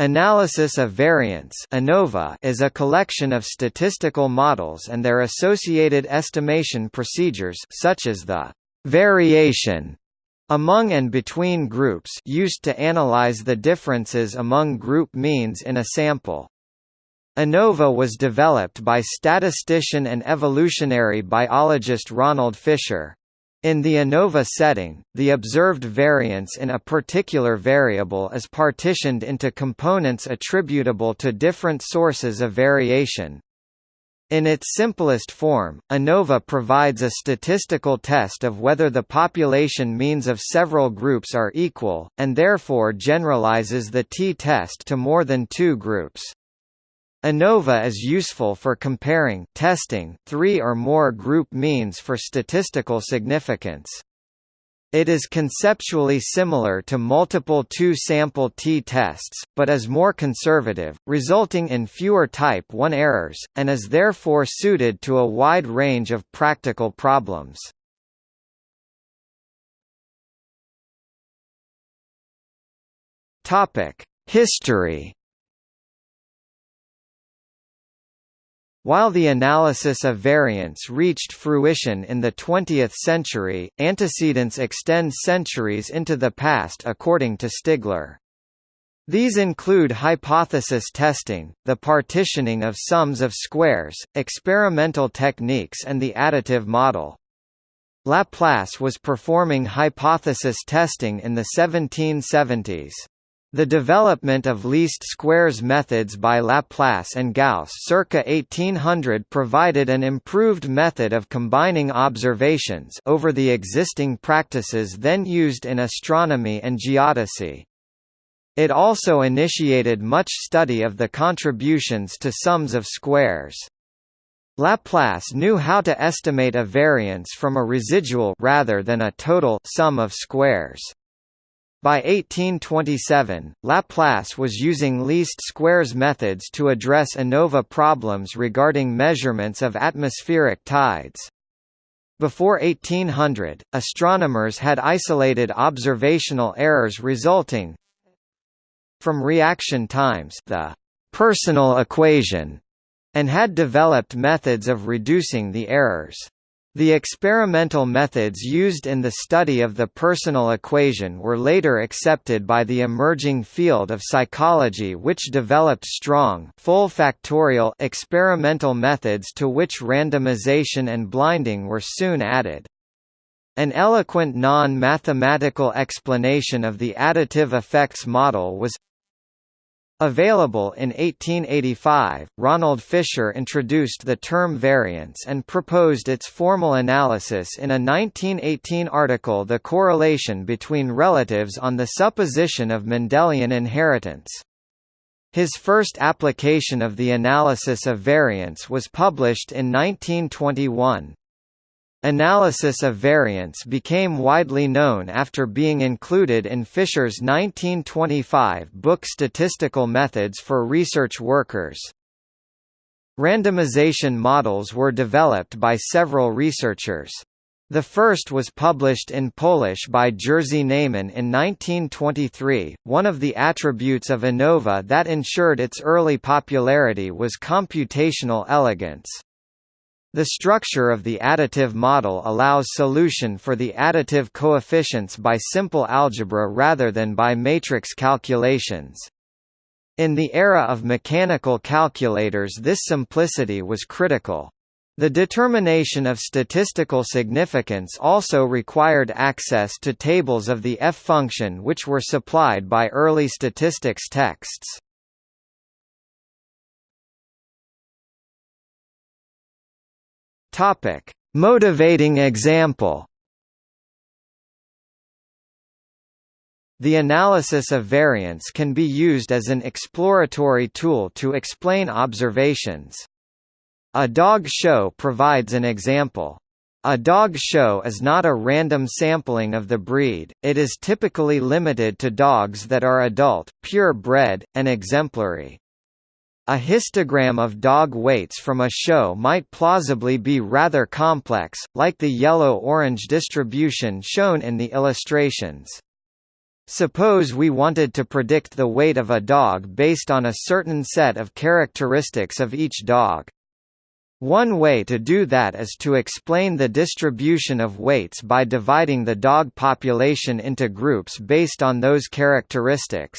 Analysis of variance ANOVA is a collection of statistical models and their associated estimation procedures such as the variation among and between groups used to analyze the differences among group means in a sample. ANOVA was developed by statistician and evolutionary biologist Ronald Fisher. In the ANOVA setting, the observed variance in a particular variable is partitioned into components attributable to different sources of variation. In its simplest form, ANOVA provides a statistical test of whether the population means of several groups are equal, and therefore generalizes the t-test to more than two groups. ANOVA is useful for comparing testing three or more group means for statistical significance. It is conceptually similar to multiple two-sample t-tests, but is more conservative, resulting in fewer type 1 errors, and is therefore suited to a wide range of practical problems. History While the analysis of variance reached fruition in the 20th century, antecedents extend centuries into the past according to Stigler. These include hypothesis testing, the partitioning of sums of squares, experimental techniques and the additive model. Laplace was performing hypothesis testing in the 1770s. The development of least squares methods by Laplace and Gauss circa 1800 provided an improved method of combining observations over the existing practices then used in astronomy and geodesy. It also initiated much study of the contributions to sums of squares. Laplace knew how to estimate a variance from a residual rather than a total sum of squares. By 1827, Laplace was using least squares methods to address ANOVA problems regarding measurements of atmospheric tides. Before 1800, astronomers had isolated observational errors resulting from reaction times the personal equation, and had developed methods of reducing the errors. The experimental methods used in the study of the personal equation were later accepted by the emerging field of psychology which developed strong full factorial experimental methods to which randomization and blinding were soon added. An eloquent non-mathematical explanation of the additive effects model was Available in 1885, Ronald Fisher introduced the term variance and proposed its formal analysis in a 1918 article The Correlation Between Relatives on the Supposition of Mendelian Inheritance. His first application of the analysis of variance was published in 1921. Analysis of variance became widely known after being included in Fisher's 1925 book Statistical Methods for Research Workers. Randomization models were developed by several researchers. The first was published in Polish by Jerzy Neyman in 1923. One of the attributes of ANOVA that ensured its early popularity was computational elegance. The structure of the additive model allows solution for the additive coefficients by simple algebra rather than by matrix calculations. In the era of mechanical calculators this simplicity was critical. The determination of statistical significance also required access to tables of the f-function which were supplied by early statistics texts. Topic: Motivating example. The analysis of variance can be used as an exploratory tool to explain observations. A dog show provides an example. A dog show is not a random sampling of the breed, it is typically limited to dogs that are adult, pure-bred, and exemplary. A histogram of dog weights from a show might plausibly be rather complex, like the yellow-orange distribution shown in the illustrations. Suppose we wanted to predict the weight of a dog based on a certain set of characteristics of each dog. One way to do that is to explain the distribution of weights by dividing the dog population into groups based on those characteristics.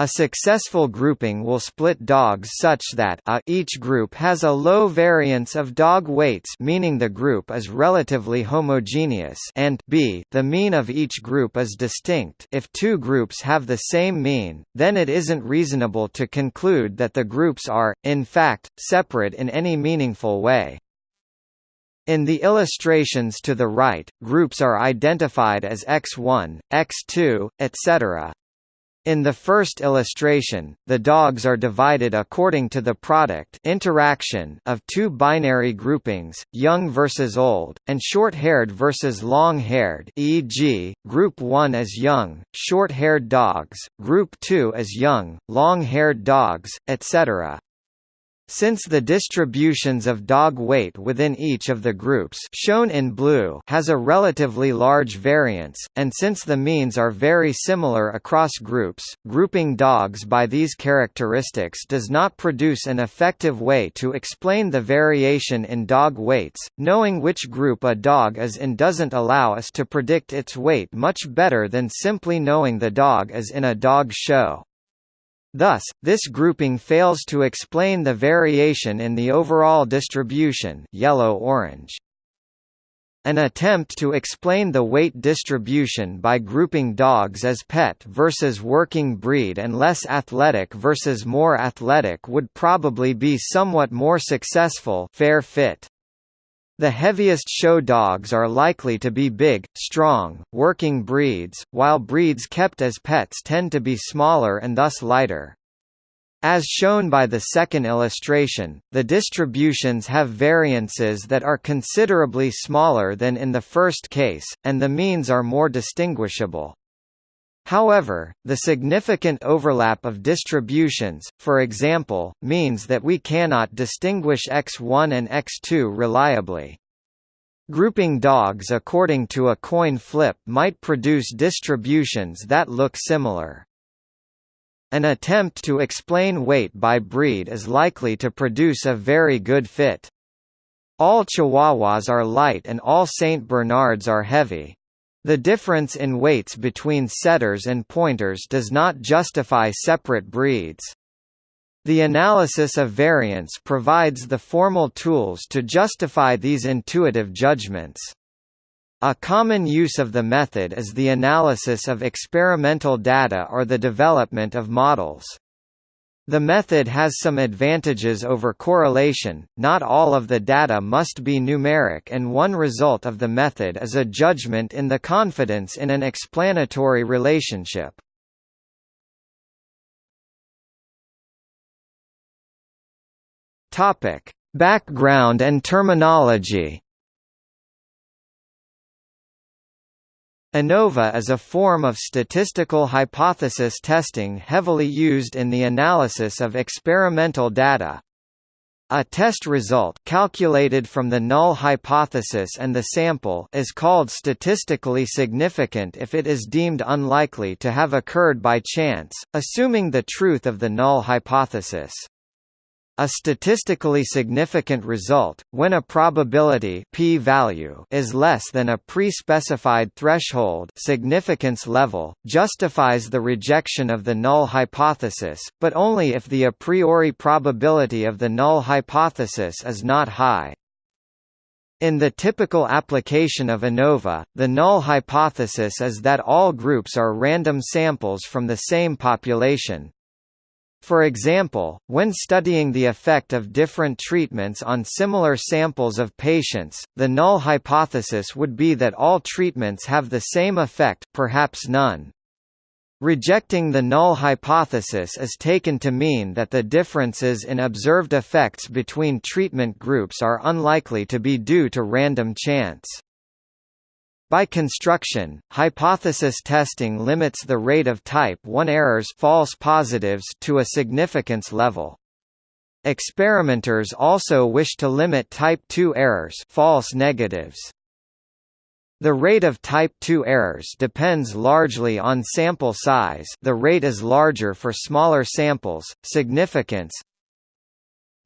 A successful grouping will split dogs such that a each group has a low variance of dog weights meaning the group is relatively homogeneous and b the mean of each group is distinct if two groups have the same mean, then it isn't reasonable to conclude that the groups are, in fact, separate in any meaningful way. In the illustrations to the right, groups are identified as x1, x2, etc. In the first illustration, the dogs are divided according to the product interaction of two binary groupings, young versus old, and short-haired versus long-haired e.g., group 1 as young, short-haired dogs, group 2 as young, long-haired dogs, etc. Since the distributions of dog weight within each of the groups shown in blue has a relatively large variance, and since the means are very similar across groups, grouping dogs by these characteristics does not produce an effective way to explain the variation in dog weights. Knowing which group a dog is in doesn't allow us to predict its weight much better than simply knowing the dog is in a dog show. Thus, this grouping fails to explain the variation in the overall distribution yellow-orange. An attempt to explain the weight distribution by grouping dogs as pet versus working breed and less athletic versus more athletic would probably be somewhat more successful fair fit. The heaviest show dogs are likely to be big, strong, working breeds, while breeds kept as pets tend to be smaller and thus lighter. As shown by the second illustration, the distributions have variances that are considerably smaller than in the first case, and the means are more distinguishable. However, the significant overlap of distributions, for example, means that we cannot distinguish X1 and X2 reliably. Grouping dogs according to a coin flip might produce distributions that look similar. An attempt to explain weight by breed is likely to produce a very good fit. All Chihuahuas are light and all Saint Bernards are heavy. The difference in weights between setters and pointers does not justify separate breeds. The analysis of variance provides the formal tools to justify these intuitive judgments. A common use of the method is the analysis of experimental data or the development of models. The method has some advantages over correlation, not all of the data must be numeric and one result of the method is a judgment in the confidence in an explanatory relationship. Background and terminology ANOVA is a form of statistical hypothesis testing heavily used in the analysis of experimental data. A test result calculated from the null hypothesis and the sample is called statistically significant if it is deemed unlikely to have occurred by chance, assuming the truth of the null hypothesis. A statistically significant result, when a probability p-value is less than a pre-specified threshold significance level, justifies the rejection of the null hypothesis, but only if the a priori probability of the null hypothesis is not high. In the typical application of ANOVA, the null hypothesis is that all groups are random samples from the same population, for example, when studying the effect of different treatments on similar samples of patients, the null hypothesis would be that all treatments have the same effect perhaps none. Rejecting the null hypothesis is taken to mean that the differences in observed effects between treatment groups are unlikely to be due to random chance. By construction, hypothesis testing limits the rate of type 1 errors false positives to a significance level. Experimenters also wish to limit type 2 errors false negatives. The rate of type 2 errors depends largely on sample size the rate is larger for smaller samples, significance,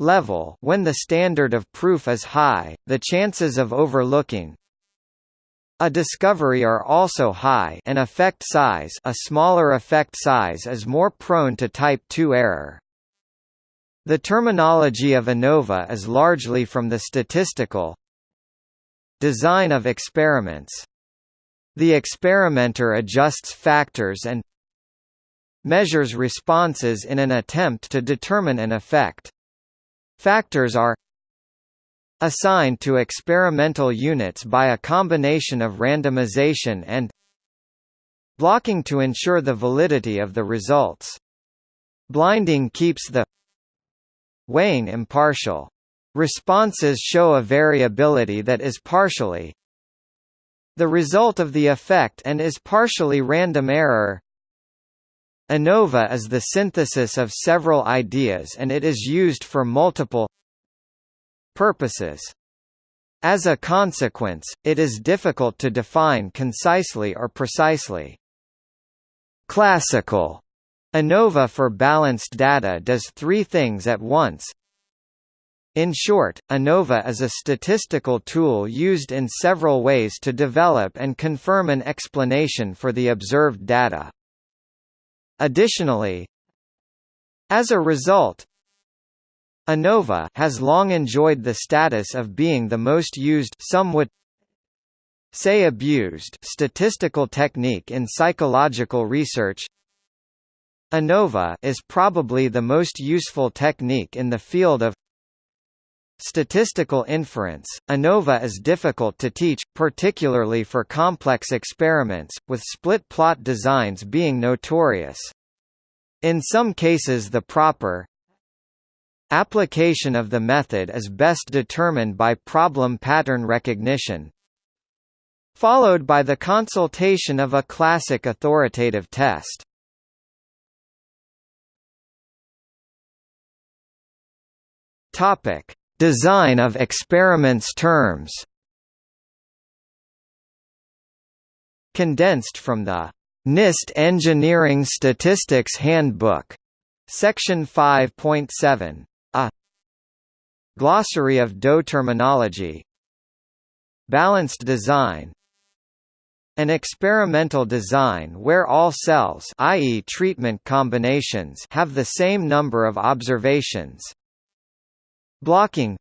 level when the standard of proof is high, the chances of overlooking a discovery are also high and effect size a smaller effect size is more prone to type 2 error. The terminology of ANOVA is largely from the statistical design of experiments. The experimenter adjusts factors and measures responses in an attempt to determine an effect. Factors are assigned to experimental units by a combination of randomization and blocking to ensure the validity of the results. Blinding keeps the weighing impartial. Responses show a variability that is partially the result of the effect and is partially random error. ANOVA is the synthesis of several ideas and it is used for multiple purposes. As a consequence, it is difficult to define concisely or precisely. Classical ANOVA for balanced data does three things at once in short, ANOVA is a statistical tool used in several ways to develop and confirm an explanation for the observed data. Additionally, as a result, ANOVA has long enjoyed the status of being the most used some would say abused statistical technique in psychological research. ANOVA is probably the most useful technique in the field of Statistical inference, ANOVA is difficult to teach, particularly for complex experiments, with split plot designs being notorious. In some cases the proper application of the method is best determined by problem pattern recognition, followed by the consultation of a classic authoritative test. Topic Design of experiments terms Condensed from the NIST Engineering Statistics Handbook, Section 5.7. Glossary of DOE terminology. Balanced design. An experimental design where all cells i.e. treatment combinations have the same number of observations. Blocking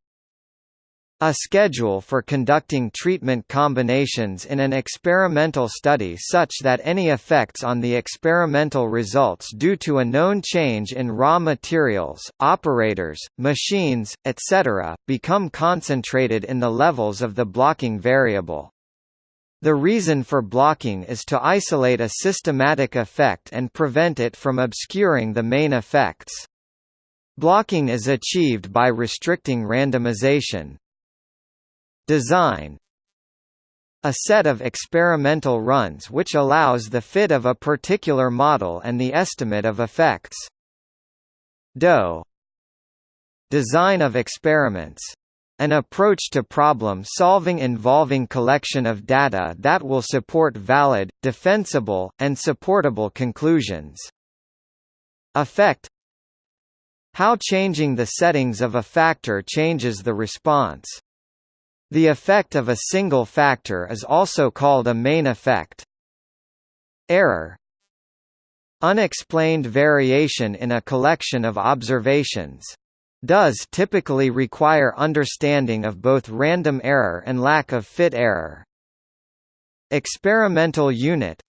a schedule for conducting treatment combinations in an experimental study such that any effects on the experimental results due to a known change in raw materials, operators, machines, etc., become concentrated in the levels of the blocking variable. The reason for blocking is to isolate a systematic effect and prevent it from obscuring the main effects. Blocking is achieved by restricting randomization. Design a set of experimental runs which allows the fit of a particular model and the estimate of effects. DOE Design of experiments an approach to problem solving involving collection of data that will support valid, defensible, and supportable conclusions. Effect how changing the settings of a factor changes the response. The effect of a single factor is also called a main effect. Error Unexplained variation in a collection of observations. Does typically require understanding of both random error and lack of fit error. Experimental unit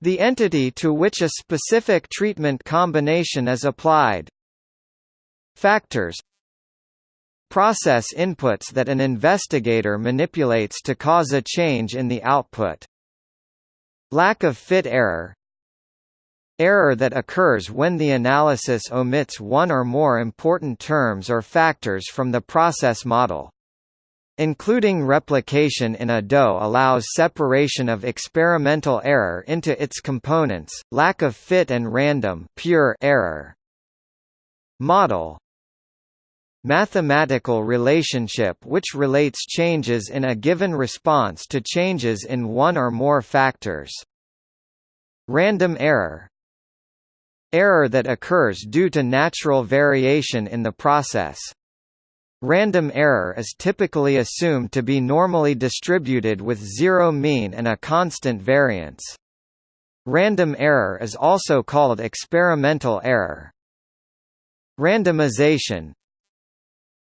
The entity to which a specific treatment combination is applied, Factors Process inputs that an investigator manipulates to cause a change in the output. Lack of fit error Error that occurs when the analysis omits one or more important terms or factors from the process model. Including replication in a DOE allows separation of experimental error into its components, lack of fit and random pure error. Model mathematical relationship which relates changes in a given response to changes in one or more factors. Random error Error that occurs due to natural variation in the process. Random error is typically assumed to be normally distributed with zero mean and a constant variance. Random error is also called experimental error. Randomization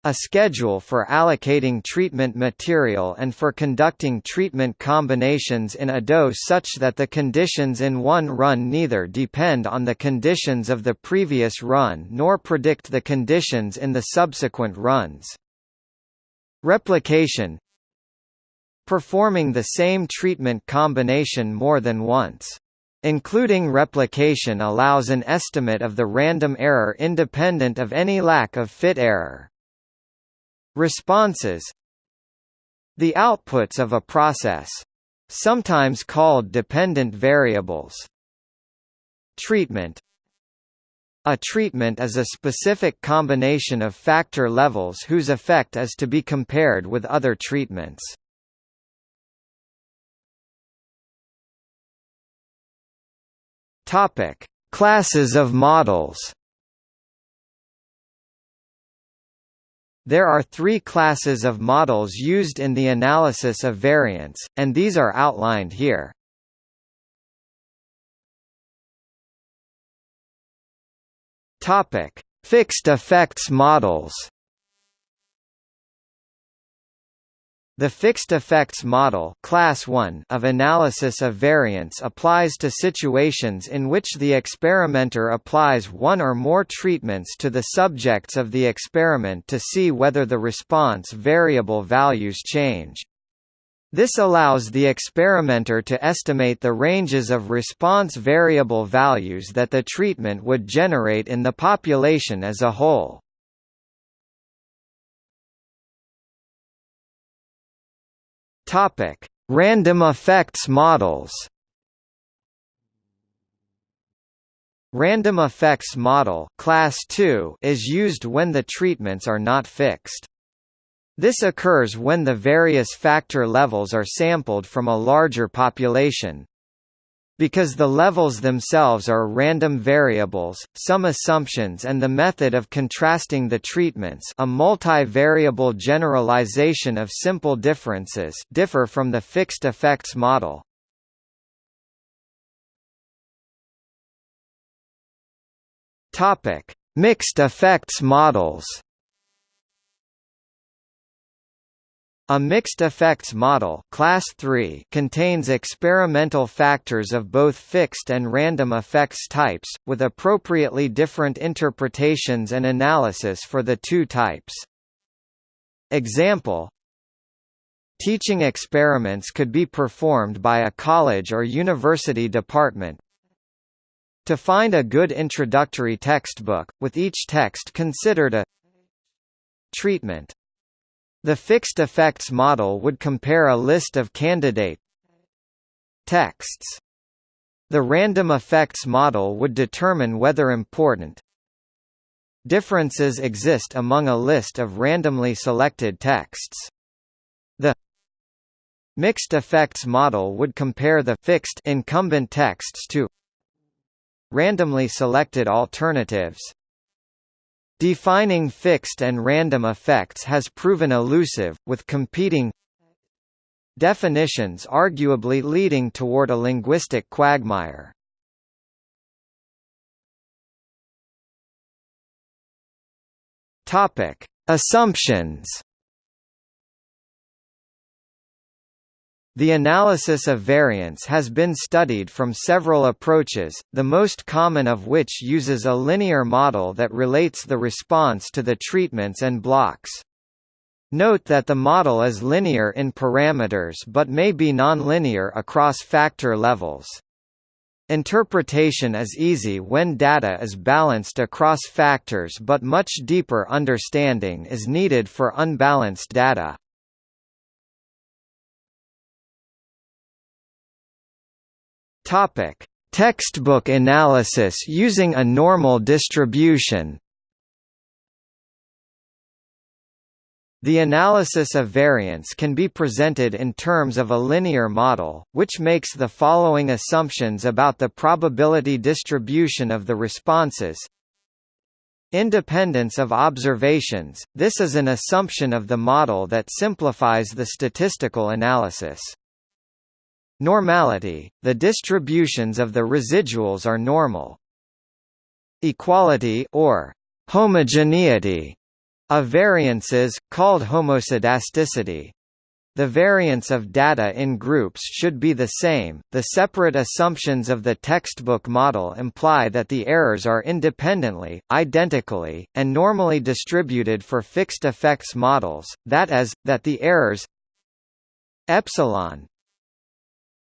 a schedule for allocating treatment material and for conducting treatment combinations in a dose such that the conditions in one run neither depend on the conditions of the previous run nor predict the conditions in the subsequent runs. Replication Performing the same treatment combination more than once. Including replication allows an estimate of the random error independent of any lack of fit error. Responses The outputs of a process. Sometimes called dependent variables. Treatment A treatment is a specific combination of factor levels whose effect is to be compared with other treatments. Topic: Classes of models. There are three classes of models used in the analysis of variance, and these are outlined here. Fixed effects models. The fixed effects model class 1 of analysis of variance applies to situations in which the experimenter applies one or more treatments to the subjects of the experiment to see whether the response variable values change. This allows the experimenter to estimate the ranges of response variable values that the treatment would generate in the population as a whole. Topic: Random effects models. Random effects model class 2 is used when the treatments are not fixed. This occurs when the various factor levels are sampled from a larger population, because the levels themselves are random variables, some assumptions and the method of contrasting the treatments a multivariable generalization of simple differences differ from the fixed effects model. Mixed effects models A mixed effects model class 3 contains experimental factors of both fixed and random effects types, with appropriately different interpretations and analysis for the two types. Example Teaching experiments could be performed by a college or university department, to find a good introductory textbook, with each text considered a treatment. The fixed effects model would compare a list of candidate texts. The random effects model would determine whether important differences exist among a list of randomly selected texts. The mixed effects model would compare the fixed incumbent texts to randomly selected alternatives. Defining fixed and random effects has proven elusive, with competing definitions arguably leading toward a linguistic quagmire. Assumptions The analysis of variance has been studied from several approaches, the most common of which uses a linear model that relates the response to the treatments and blocks. Note that the model is linear in parameters but may be nonlinear across factor levels. Interpretation is easy when data is balanced across factors but much deeper understanding is needed for unbalanced data. Topic: Textbook analysis using a normal distribution. The analysis of variance can be presented in terms of a linear model, which makes the following assumptions about the probability distribution of the responses. Independence of observations – This is an assumption of the model that simplifies the statistical analysis. Normality – The distributions of the residuals are normal. Equality or homogeneity of variances, called homoscedasticity. The variance of data in groups should be the same. The separate assumptions of the textbook model imply that the errors are independently, identically, and normally distributed for fixed effects models, that is, that the errors epsilon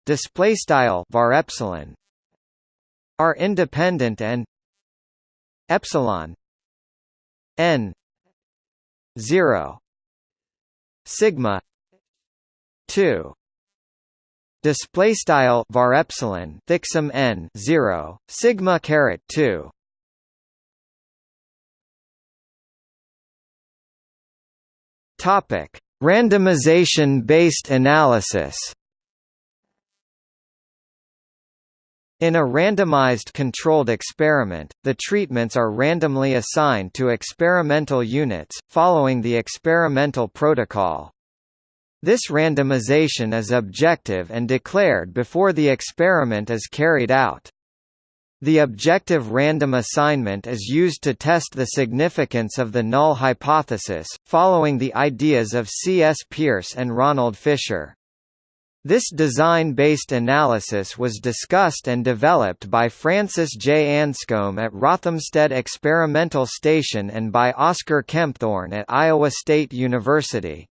display style var epsilon are independent and epsilon n 0 sigma 2 display style var epsilon thicksim n 0 sigma caret 2 topic. Randomization based analysis In a randomized controlled experiment, the treatments are randomly assigned to experimental units, following the experimental protocol. This randomization is objective and declared before the experiment is carried out. The objective random assignment is used to test the significance of the null hypothesis, following the ideas of C. S. Peirce and Ronald Fisher. This design-based analysis was discussed and developed by Francis J. Anscombe at Rothamsted Experimental Station and by Oscar Kempthorne at Iowa State University.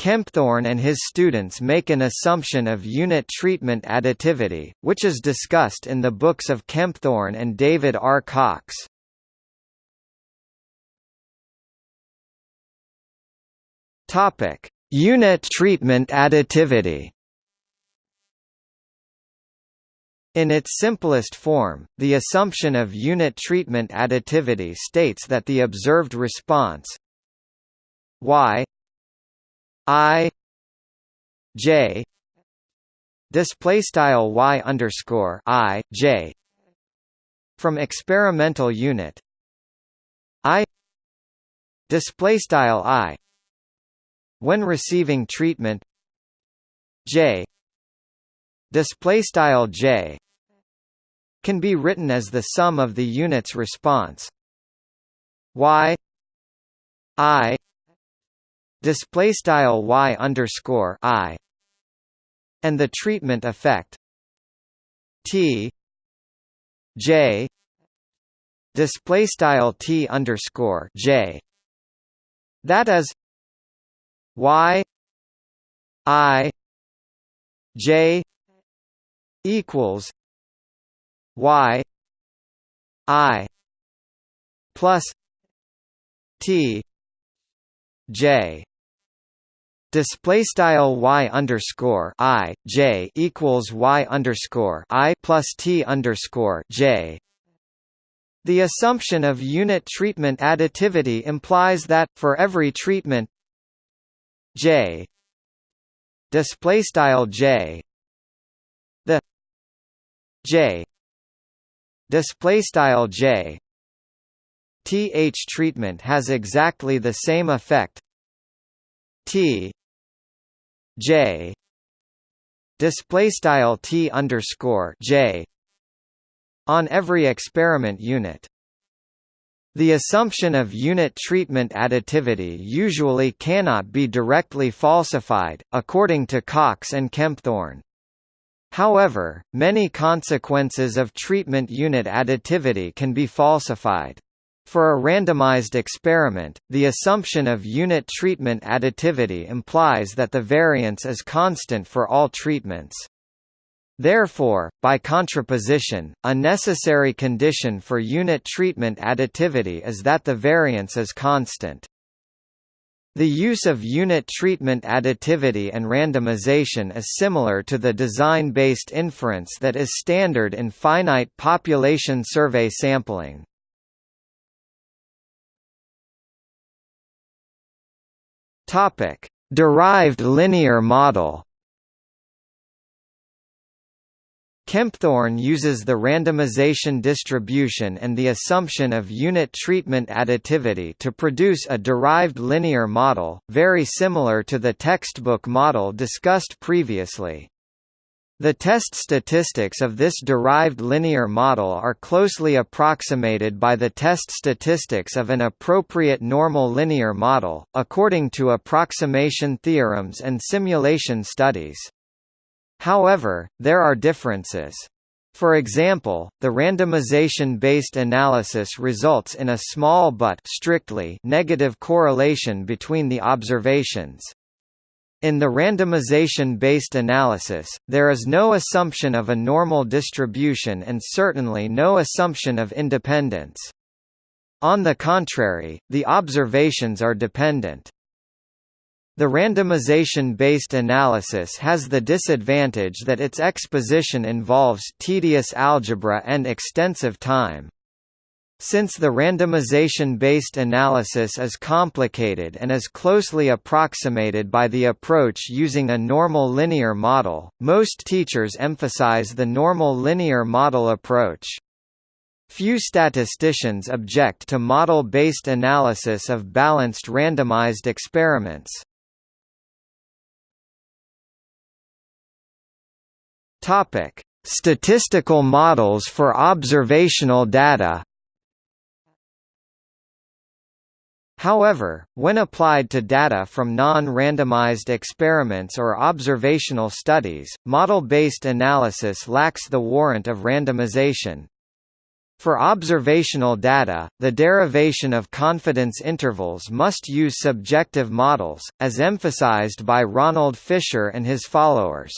Kempthorne and his students make an assumption of unit treatment additivity, which is discussed in the books of Kempthorne and David R. Cox. Topic: Unit treatment additivity. In its simplest form, the assumption of unit treatment additivity states that the observed response y i j display style y underscore i j from experimental unit i display style i when receiving treatment. J. Display style J. Can be written as the sum of the unit's response. Y. I. Display style Y underscore I. And the treatment effect. T. J. Display style T underscore J. That is Y I J equals Y I plus T J Display style y underscore i j equals y underscore i plus t underscore j. The assumption of unit treatment additivity implies that for every treatment J. Display style J. The J. Display style J. Th treatment has exactly the same effect. T J. Display style T underscore J on every experiment unit the assumption of unit treatment additivity usually cannot be directly falsified, according to Cox and Kempthorne. However, many consequences of treatment unit additivity can be falsified. For a randomized experiment, the assumption of unit treatment additivity implies that the variance is constant for all treatments. Therefore, by contraposition, a necessary condition for unit treatment additivity is that the variance is constant. The use of unit treatment additivity and randomization is similar to the design-based inference that is standard in finite population survey sampling. Derived linear model. Kempthorne uses the randomization distribution and the assumption of unit treatment additivity to produce a derived linear model, very similar to the textbook model discussed previously. The test statistics of this derived linear model are closely approximated by the test statistics of an appropriate normal linear model, according to approximation theorems and simulation studies. However, there are differences. For example, the randomization-based analysis results in a small but strictly negative correlation between the observations. In the randomization-based analysis, there is no assumption of a normal distribution and certainly no assumption of independence. On the contrary, the observations are dependent. The randomization-based analysis has the disadvantage that its exposition involves tedious algebra and extensive time. Since the randomization-based analysis is complicated and is closely approximated by the approach using a normal linear model, most teachers emphasize the normal linear model approach. Few statisticians object to model-based analysis of balanced randomized experiments. Topic: Statistical models for observational data. However, when applied to data from non-randomized experiments or observational studies, model-based analysis lacks the warrant of randomization. For observational data, the derivation of confidence intervals must use subjective models, as emphasized by Ronald Fisher and his followers.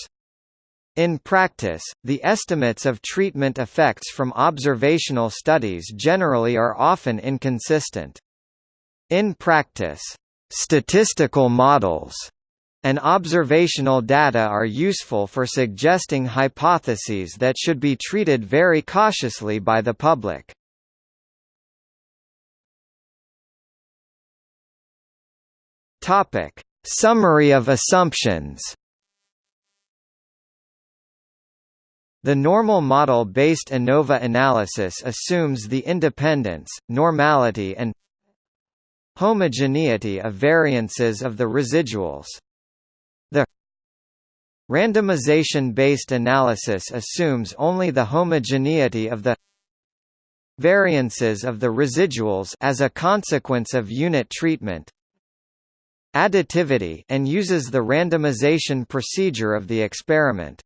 In practice, the estimates of treatment effects from observational studies generally are often inconsistent. In practice, statistical models and observational data are useful for suggesting hypotheses that should be treated very cautiously by the public. Topic: Summary of assumptions. The normal model-based ANOVA analysis assumes the independence, normality and homogeneity of variances of the residuals. The randomization-based analysis assumes only the homogeneity of the variances of the residuals as a consequence of unit treatment additivity and uses the randomization procedure of the experiment.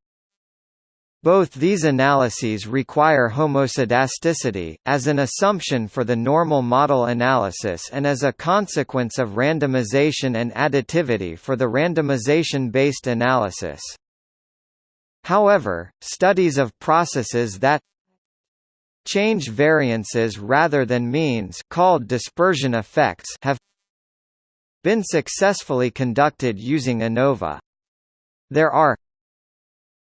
Both these analyses require homoscedasticity, as an assumption for the normal model analysis and as a consequence of randomization and additivity for the randomization-based analysis. However, studies of processes that change variances rather than means called dispersion effects have been successfully conducted using ANOVA. There are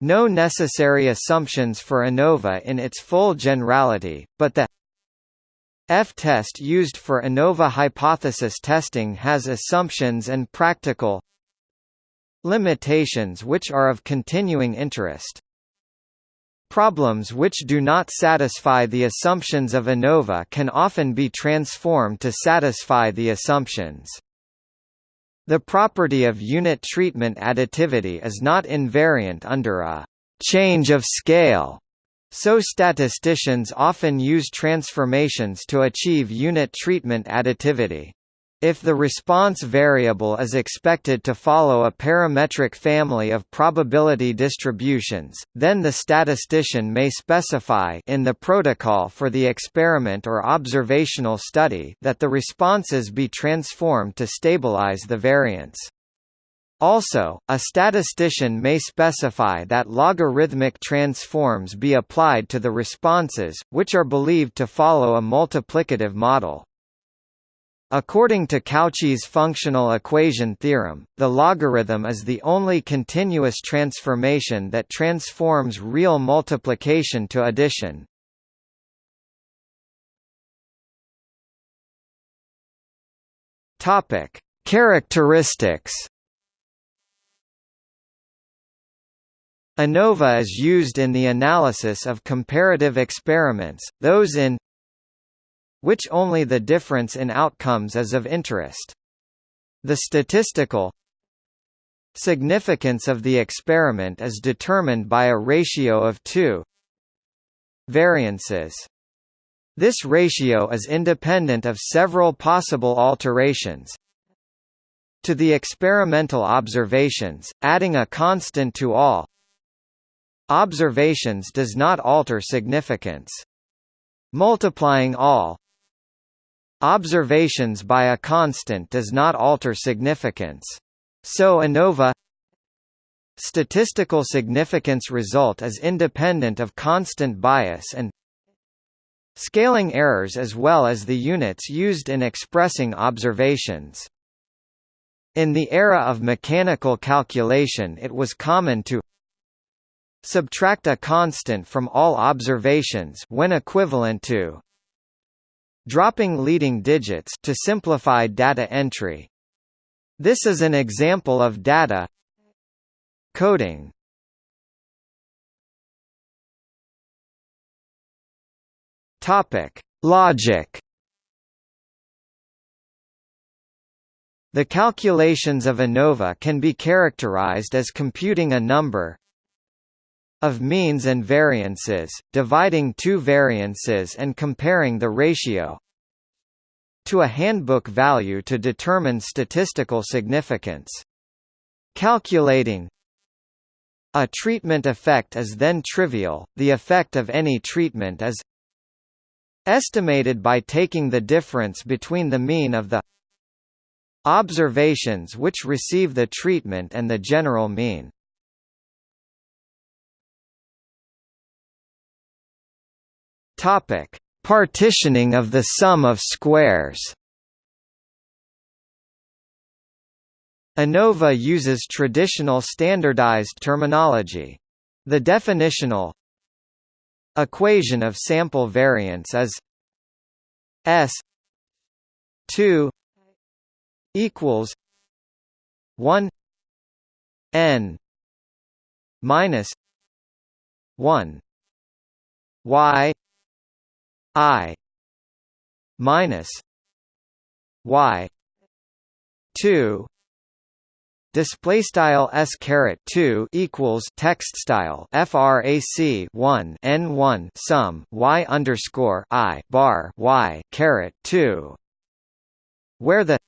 no necessary assumptions for ANOVA in its full generality, but the F-test used for ANOVA hypothesis testing has assumptions and practical limitations which are of continuing interest. Problems which do not satisfy the assumptions of ANOVA can often be transformed to satisfy the assumptions. The property of unit treatment additivity is not invariant under a change of scale, so statisticians often use transformations to achieve unit treatment additivity. If the response variable is expected to follow a parametric family of probability distributions, then the statistician may specify in the protocol for the experiment or observational study that the responses be transformed to stabilize the variance. Also, a statistician may specify that logarithmic transforms be applied to the responses, which are believed to follow a multiplicative model. According to Cauchy's functional equation theorem, the logarithm is the only continuous transformation that transforms real multiplication to addition. Topic: Characteristics ANOVA is used in the analysis of comparative experiments, those in which only the difference in outcomes is of interest. The statistical significance of the experiment is determined by a ratio of two variances. This ratio is independent of several possible alterations to the experimental observations, adding a constant to all observations does not alter significance. Multiplying all observations by a constant does not alter significance. So ANOVA statistical significance result is independent of constant bias and scaling errors as well as the units used in expressing observations. In the era of mechanical calculation it was common to Subtract a constant from all observations when equivalent to dropping leading digits to simplify data entry. This is an example of data coding. Topic: Logic. The calculations of ANOVA can be characterized as computing a number of means and variances, dividing two variances and comparing the ratio to a handbook value to determine statistical significance. Calculating a treatment effect is then trivial, the effect of any treatment is estimated by taking the difference between the mean of the observations which receive the treatment and the general mean. Topic: Partitioning of the sum of squares. ANOVA uses traditional standardized terminology. The definitional equation of sample variance is S 2 equals 1 n minus 1 y I minus Y two display style s caret 2 equals text style frac 1 n 1 sum y underscore i bar y caret 2 where the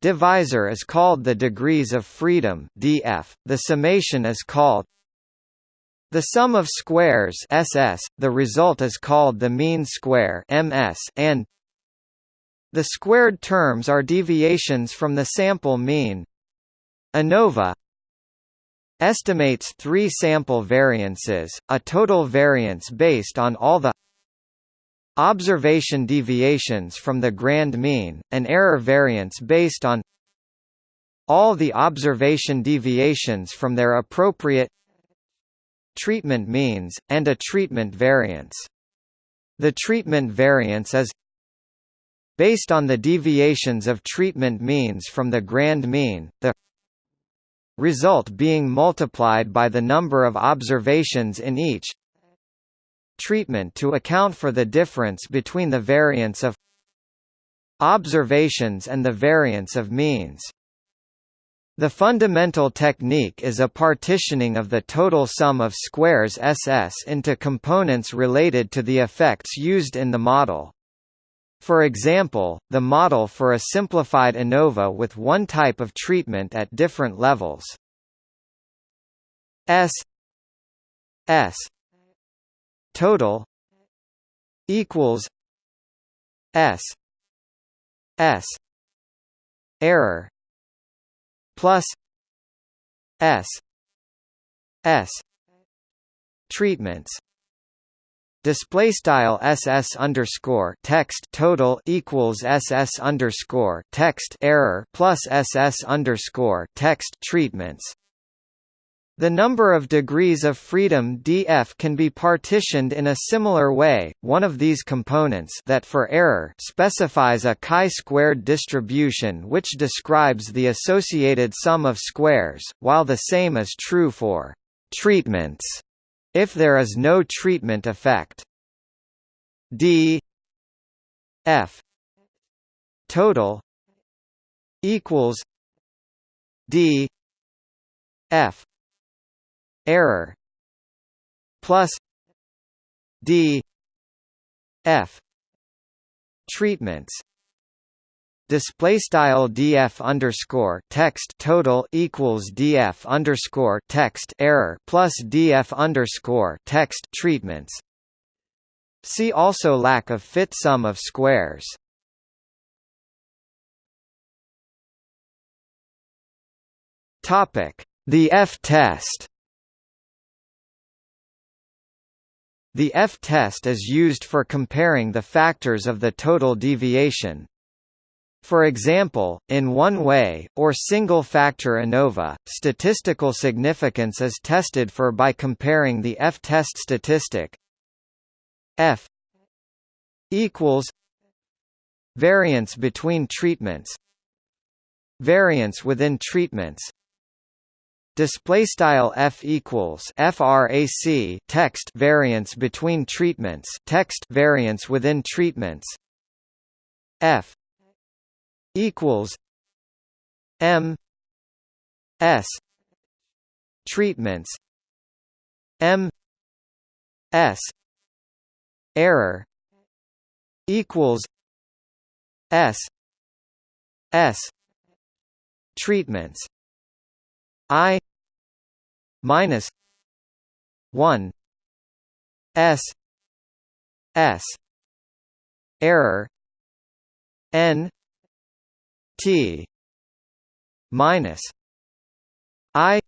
divisor is called the degrees of freedom df the summation is called the sum of squares SS, the result is called the mean square MS and the squared terms are deviations from the sample mean. ANOVA estimates three sample variances, a total variance based on all the observation deviations from the grand mean, an error variance based on all the observation deviations from their appropriate treatment means, and a treatment variance. The treatment variance is based on the deviations of treatment means from the grand mean, the result being multiplied by the number of observations in each treatment to account for the difference between the variance of observations and the variance of means. The fundamental technique is a partitioning of the total sum of squares SS into components related to the effects used in the model. For example, the model for a simplified ANOVA with one type of treatment at different levels. S S total equals S S error plus S S treatments. Display style ss underscore text total equals ss underscore text error plus ss underscore text treatments The number of degrees of freedom df can be partitioned in a similar way. One of these components that for error specifies a chi-squared distribution which describes the associated sum of squares, while the same is true for treatments if there is no treatment effect. d f total equals d f error. Plus d f treatments. Display style df underscore text total equals df underscore text error plus df underscore text treatments. See also lack of fit sum of squares. Topic. The f-test The f-test is used for comparing the factors of the total deviation. For example, in one-way, or single-factor ANOVA, statistical significance is tested for by comparing the f-test statistic f equals variance between treatments variance within treatments display style f equals frac text variance between treatments text variance within treatments. F equals m s treatments. M s error equals s s treatments. I minus 1 s s error n t minus i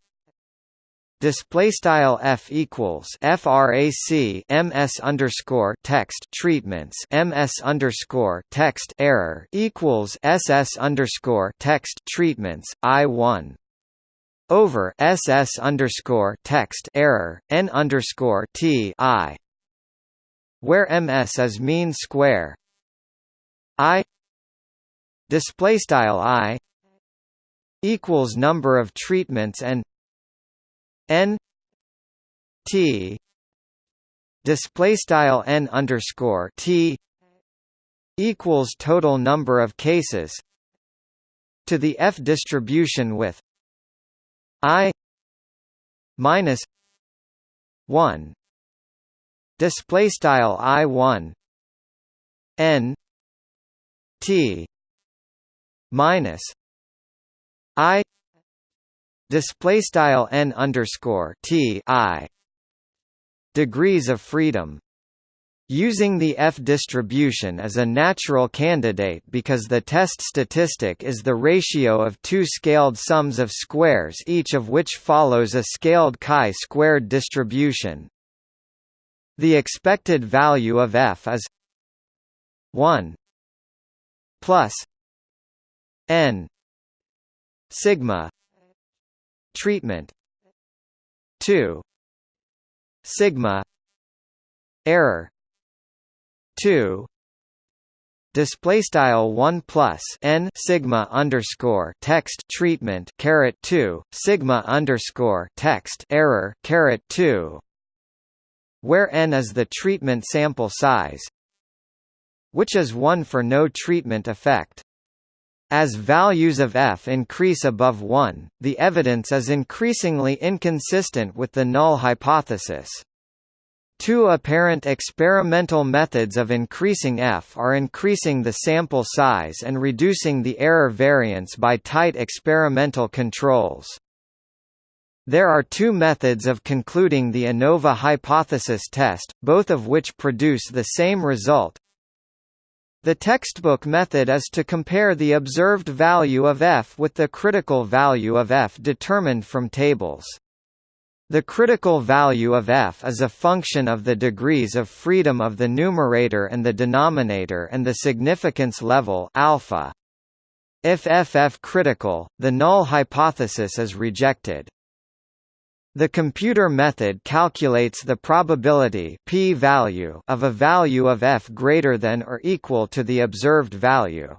Display style f equals frac ms underscore text treatments ms underscore text error equals ss underscore text treatments i one over ss underscore text error n underscore t i, where ms is mean square. I display style i equals number of treatments and n t display style n underscore t equals total number of cases to the f distribution with i minus 1 display style i 1 n t minus i display style n underscore t i degrees of freedom Using the F-distribution as a natural candidate because the test statistic is the ratio of two scaled sums of squares each of which follows a scaled chi-squared distribution. The expected value of F is 1 plus n sigma treatment 2 sigma error 2 display style 1 plus n sigma underscore text treatment caret 2 sigma underscore text error caret 2 where n is the treatment sample size which is 1 for no treatment effect. As values of f increase above 1 the evidence is increasingly inconsistent with the null hypothesis Two apparent experimental methods of increasing f are increasing the sample size and reducing the error variance by tight experimental controls. There are two methods of concluding the ANOVA hypothesis test, both of which produce the same result. The textbook method is to compare the observed value of f with the critical value of f determined from tables. The critical value of f is a function of the degrees of freedom of the numerator and the denominator and the significance level alpha. If ff critical, the null hypothesis is rejected. The computer method calculates the probability p-value of a value of f greater than or equal to the observed value.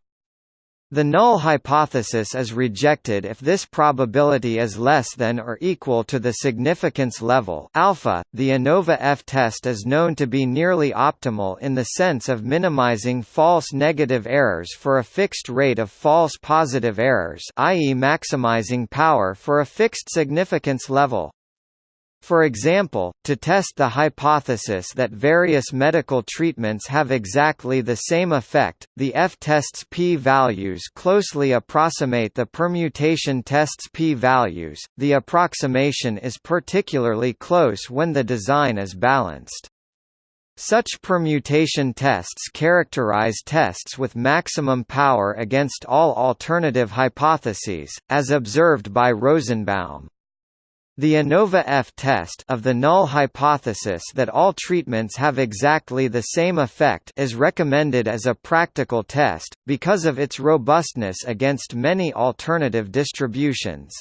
The null hypothesis is rejected if this probability is less than or equal to the significance level alpha. The ANOVA F test is known to be nearly optimal in the sense of minimizing false negative errors for a fixed rate of false positive errors, i.e. maximizing power for a fixed significance level. For example, to test the hypothesis that various medical treatments have exactly the same effect, the F-test's p-values closely approximate the permutation test's p-values. The approximation is particularly close when the design is balanced. Such permutation tests characterize tests with maximum power against all alternative hypotheses, as observed by Rosenbaum. The ANOVA F test of the null hypothesis that all treatments have exactly the same effect is recommended as a practical test, because of its robustness against many alternative distributions.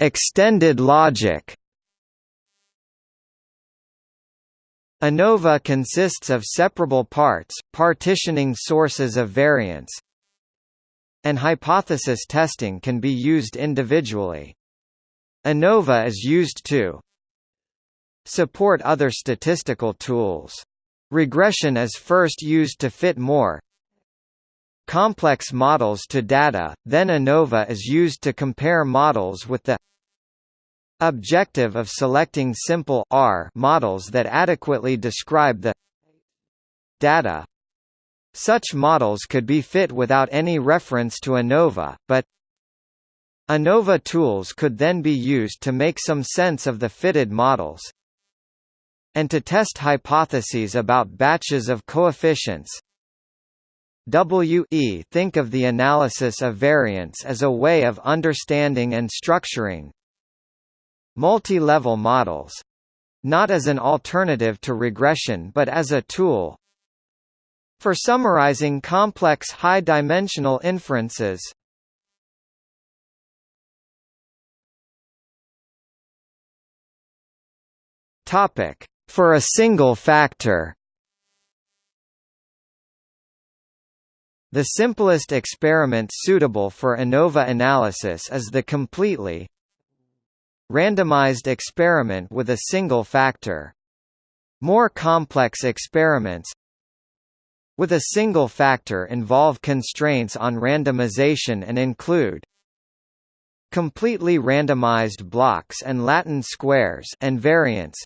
Extended logic ANOVA consists of separable parts, partitioning sources of variance, and hypothesis testing can be used individually. ANOVA is used to support other statistical tools. Regression is first used to fit more complex models to data, then ANOVA is used to compare models with the objective of selecting simple R models that adequately describe the data such models could be fit without any reference to ANOVA, but ANOVA tools could then be used to make some sense of the fitted models and to test hypotheses about batches of coefficients. WE think of the analysis of variance as a way of understanding and structuring multi-level models not as an alternative to regression but as a tool for summarizing complex high-dimensional inferences. Topic: For a single factor. The simplest experiment suitable for ANOVA analysis is the completely randomized experiment with a single factor. More complex experiments with a single factor involve constraints on randomization and include completely randomized blocks and Latin squares and variants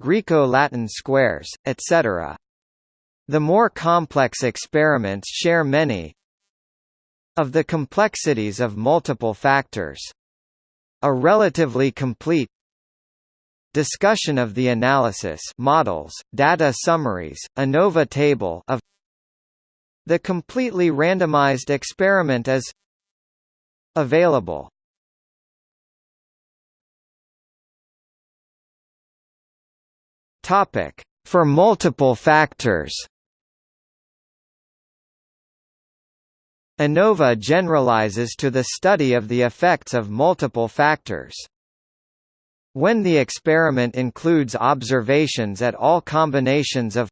Greco-Latin squares, etc. The more complex experiments share many of the complexities of multiple factors. A relatively complete Discussion of the analysis models, data summaries, ANOVA table of the completely randomized experiment is available. Topic: For multiple factors. ANOVA generalizes to the study of the effects of multiple factors. When the experiment includes observations at all combinations of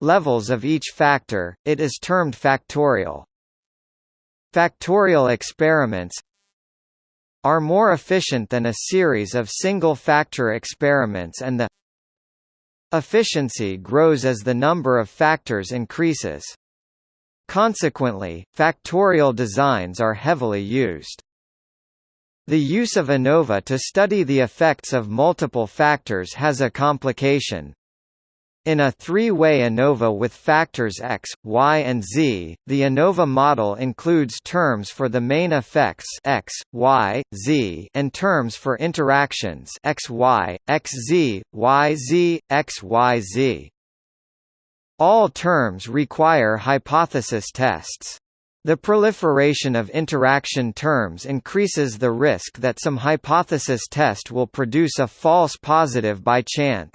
levels of each factor, it is termed factorial. Factorial experiments are more efficient than a series of single-factor experiments and the efficiency grows as the number of factors increases. Consequently, factorial designs are heavily used. The use of ANOVA to study the effects of multiple factors has a complication. In a three-way ANOVA with factors x, y and z, the ANOVA model includes terms for the main effects x, y, z and terms for interactions x, y, x, z, y, z, x, y, z. All terms require hypothesis tests. The proliferation of interaction terms increases the risk that some hypothesis test will produce a false positive by chance.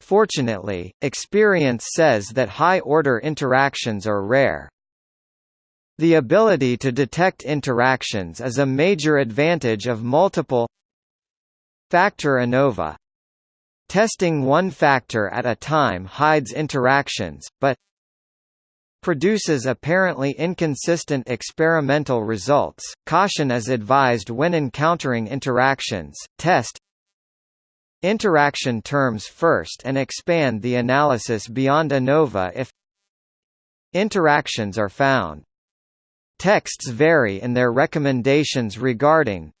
Fortunately, experience says that high-order interactions are rare. The ability to detect interactions is a major advantage of multiple factor ANOVA. Testing one factor at a time hides interactions, but produces apparently inconsistent experimental results. Caution is advised when encountering interactions. Test interaction terms first and expand the analysis beyond ANOVA if interactions are found. Texts vary in their recommendations regarding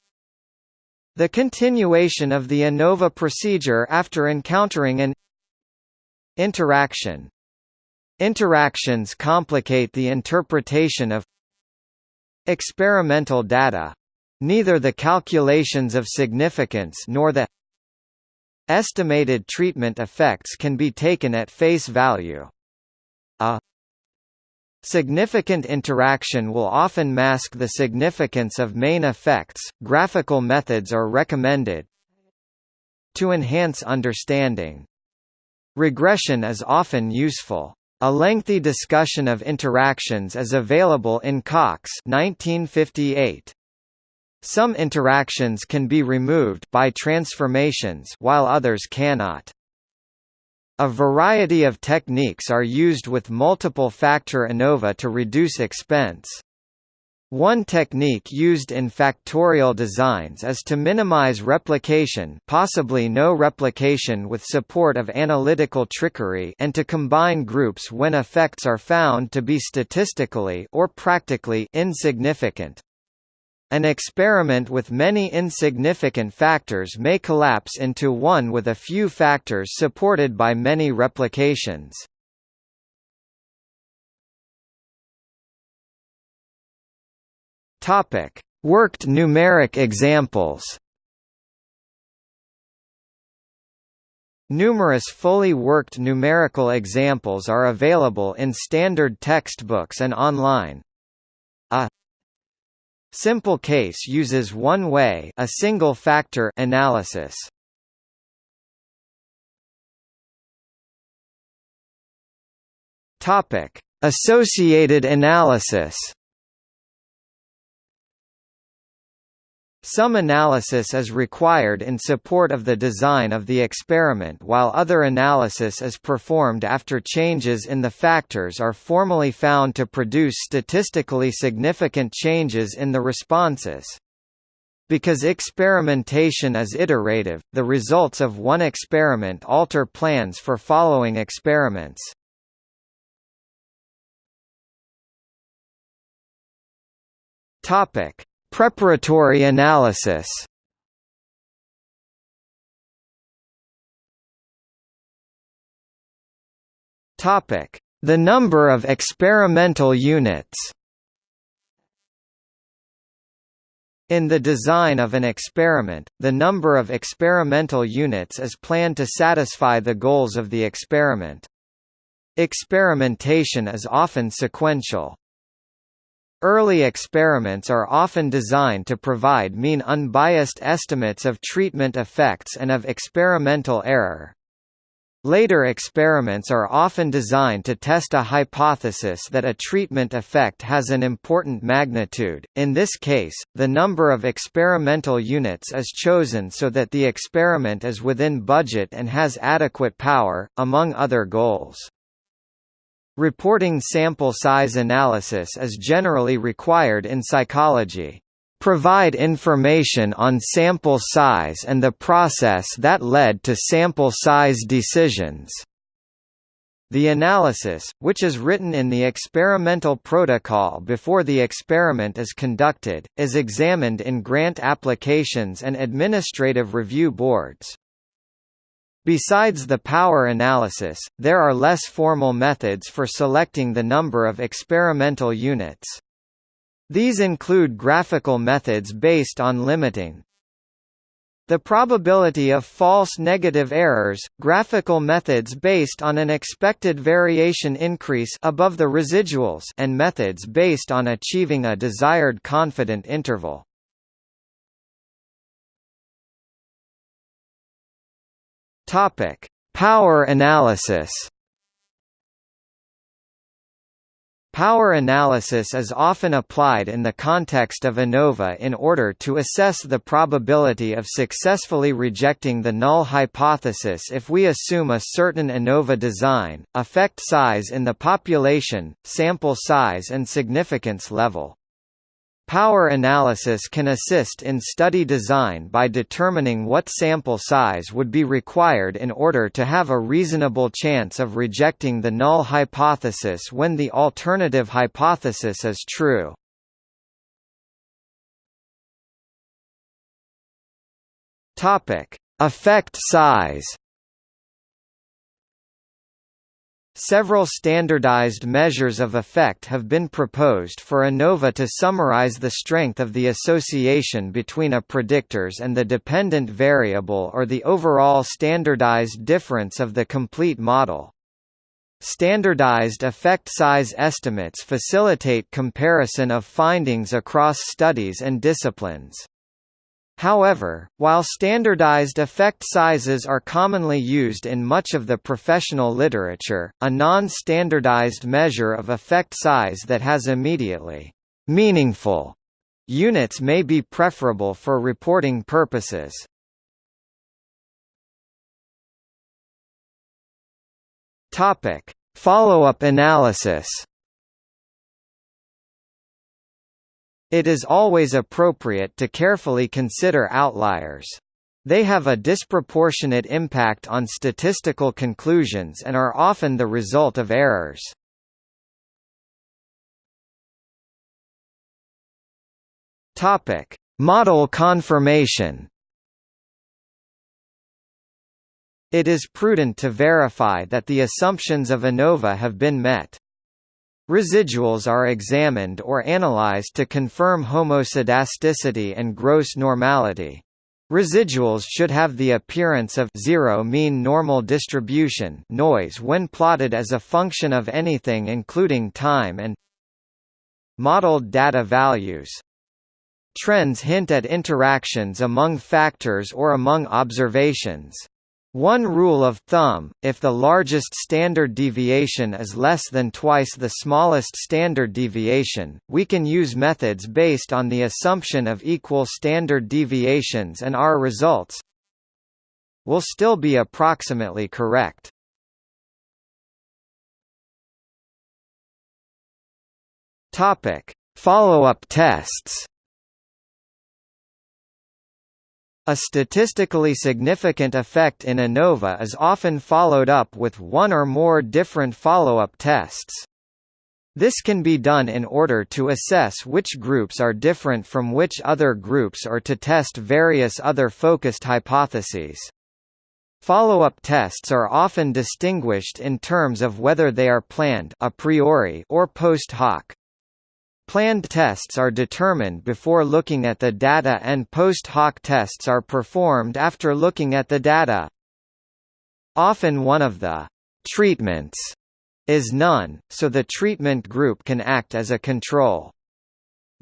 the continuation of the ANOVA procedure after encountering an interaction Interactions complicate the interpretation of experimental data. Neither the calculations of significance nor the estimated treatment effects can be taken at face value. A significant interaction will often mask the significance of main effects. Graphical methods are recommended to enhance understanding. Regression is often useful. A lengthy discussion of interactions is available in Cox 1958. Some interactions can be removed by transformations while others cannot. A variety of techniques are used with multiple factor ANOVA to reduce expense. One technique used in factorial designs is to minimize replication possibly no replication with support of analytical trickery and to combine groups when effects are found to be statistically or practically insignificant. An experiment with many insignificant factors may collapse into one with a few factors supported by many replications. Topic: Worked numeric examples. Numerous fully worked numerical examples are available in standard textbooks and online. A simple case uses one-way a single factor analysis. Topic: Associated analysis. Some analysis is required in support of the design of the experiment while other analysis is performed after changes in the factors are formally found to produce statistically significant changes in the responses. Because experimentation is iterative, the results of one experiment alter plans for following experiments. Topic: Preparatory analysis Topic: The number of experimental units. In the design of an experiment, the number of experimental units is planned to satisfy the goals of the experiment. Experimentation is often sequential. Early experiments are often designed to provide mean unbiased estimates of treatment effects and of experimental error. Later experiments are often designed to test a hypothesis that a treatment effect has an important magnitude. In this case, the number of experimental units is chosen so that the experiment is within budget and has adequate power, among other goals. Reporting sample size analysis is generally required in psychology. Provide information on sample size and the process that led to sample size decisions. The analysis, which is written in the experimental protocol before the experiment is conducted, is examined in grant applications and administrative review boards. Besides the power analysis, there are less formal methods for selecting the number of experimental units. These include graphical methods based on limiting the probability of false negative errors, graphical methods based on an expected variation increase above the residuals and methods based on achieving a desired confident interval. Topic: Power analysis. Power analysis is often applied in the context of ANOVA in order to assess the probability of successfully rejecting the null hypothesis if we assume a certain ANOVA design, effect size in the population, sample size and significance level. Power analysis can assist in study design by determining what sample size would be required in order to have a reasonable chance of rejecting the null hypothesis when the alternative hypothesis is true. Effect size Several standardized measures of effect have been proposed for ANOVA to summarize the strength of the association between a predictors and the dependent variable or the overall standardized difference of the complete model. Standardized effect size estimates facilitate comparison of findings across studies and disciplines. However, while standardized effect sizes are commonly used in much of the professional literature, a non-standardized measure of effect size that has immediately meaningful units may be preferable for reporting purposes. Follow-up analysis It is always appropriate to carefully consider outliers. They have a disproportionate impact on statistical conclusions and are often the result of errors. Topic: Model confirmation. It is prudent to verify that the assumptions of ANOVA have been met. Residuals are examined or analyzed to confirm homoscedasticity and gross normality. Residuals should have the appearance of zero mean normal distribution noise when plotted as a function of anything including time and modeled data values. Trends hint at interactions among factors or among observations. One rule of thumb, if the largest standard deviation is less than twice the smallest standard deviation, we can use methods based on the assumption of equal standard deviations and our results will still be approximately correct. Follow-up tests A statistically significant effect in ANOVA is often followed up with one or more different follow-up tests. This can be done in order to assess which groups are different from which other groups or to test various other focused hypotheses. Follow-up tests are often distinguished in terms of whether they are planned a priori or post hoc. Planned tests are determined before looking at the data and post hoc tests are performed after looking at the data. Often one of the treatments is none, so the treatment group can act as a control.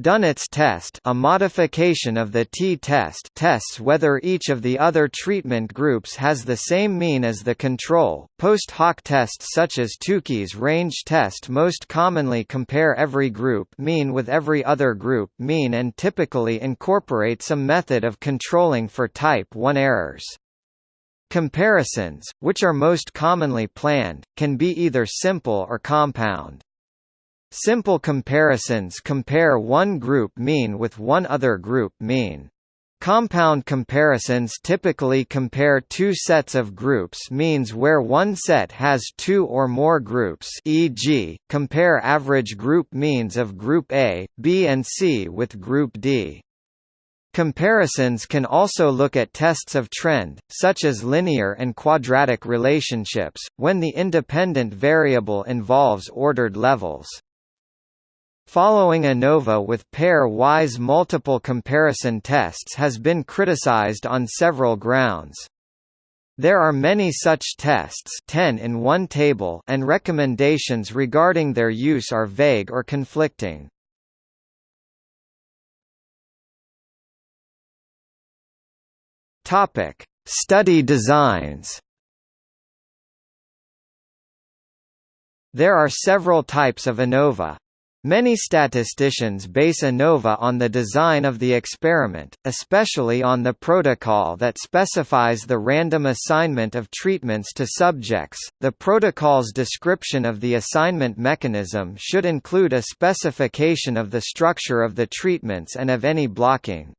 Dunnett's test a modification of the t-test tests whether each of the other treatment groups has the same mean as the control. Post hoc tests such as Tukey's range test most commonly compare every group mean with every other group mean and typically incorporate some method of controlling for type 1 errors. Comparisons, which are most commonly planned, can be either simple or compound. Simple comparisons compare one group mean with one other group mean. Compound comparisons typically compare two sets of groups means where one set has two or more groups e.g., compare average group means of Group A, B and C with Group D. Comparisons can also look at tests of trend, such as linear and quadratic relationships, when the independent variable involves ordered levels. Following ANOVA with pair-wise multiple comparison tests has been criticized on several grounds. There are many such tests 10 in one table and recommendations regarding their use are vague or conflicting. Study designs. There are several types of ANOVA. Many statisticians base ANOVA on the design of the experiment, especially on the protocol that specifies the random assignment of treatments to subjects. The protocol's description of the assignment mechanism should include a specification of the structure of the treatments and of any blocking.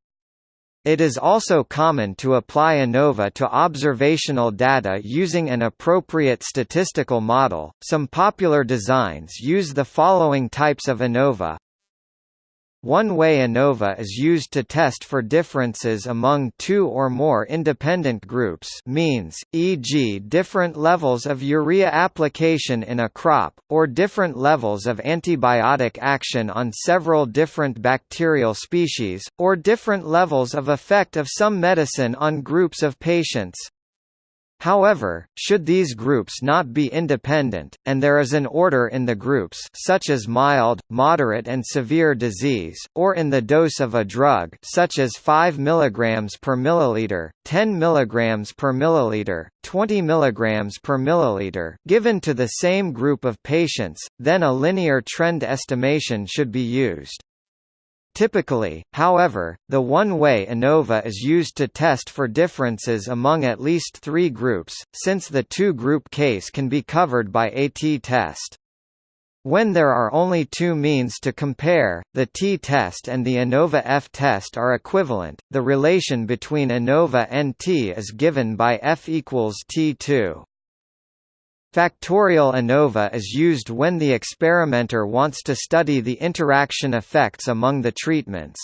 It is also common to apply ANOVA to observational data using an appropriate statistical model. Some popular designs use the following types of ANOVA one way ANOVA is used to test for differences among two or more independent groups means, e.g. different levels of urea application in a crop, or different levels of antibiotic action on several different bacterial species, or different levels of effect of some medicine on groups of patients. However, should these groups not be independent, and there is an order in the groups such as mild, moderate and severe disease, or in the dose of a drug such as 5 mg per milliliter, 10 mg per milliliter, 20 mg per milliliter given to the same group of patients, then a linear trend estimation should be used. Typically, however, the one-way ANOVA is used to test for differences among at least three groups, since the two-group case can be covered by a t-test. When there are only two means to compare, the t-test and the ANOVA f-test are equivalent, the relation between ANOVA and t is given by f equals t2. Factorial ANOVA is used when the experimenter wants to study the interaction effects among the treatments.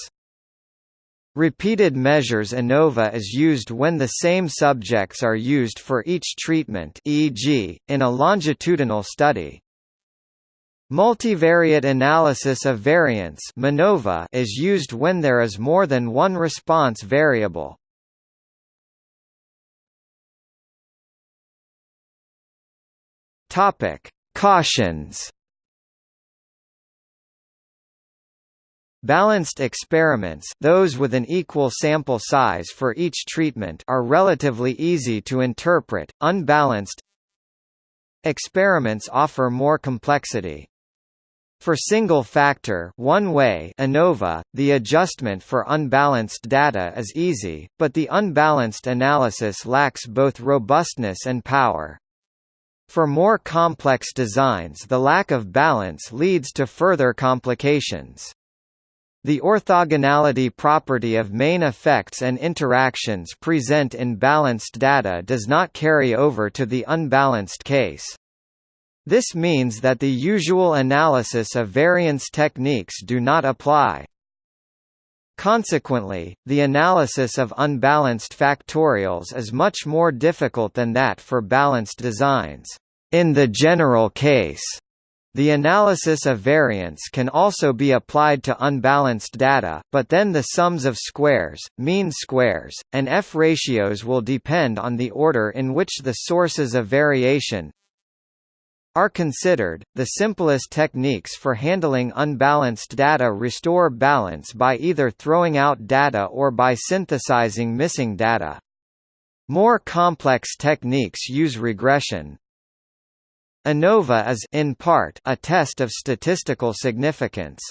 Repeated measures ANOVA is used when the same subjects are used for each treatment e.g., in a longitudinal study. Multivariate analysis of variance is used when there is more than one response variable. Topic: Cautions. Balanced experiments those with an equal sample size for each treatment are relatively easy to interpret, unbalanced experiments offer more complexity. For single-factor one-way ANOVA, the adjustment for unbalanced data is easy, but the unbalanced analysis lacks both robustness and power. For more complex designs the lack of balance leads to further complications. The orthogonality property of main effects and interactions present in balanced data does not carry over to the unbalanced case. This means that the usual analysis of variance techniques do not apply. Consequently, the analysis of unbalanced factorials is much more difficult than that for balanced designs. In the general case, the analysis of variance can also be applied to unbalanced data, but then the sums of squares, mean squares, and F-ratios will depend on the order in which the sources of variation, are considered. The simplest techniques for handling unbalanced data restore balance by either throwing out data or by synthesizing missing data. More complex techniques use regression. ANOVA is in part a test of statistical significance.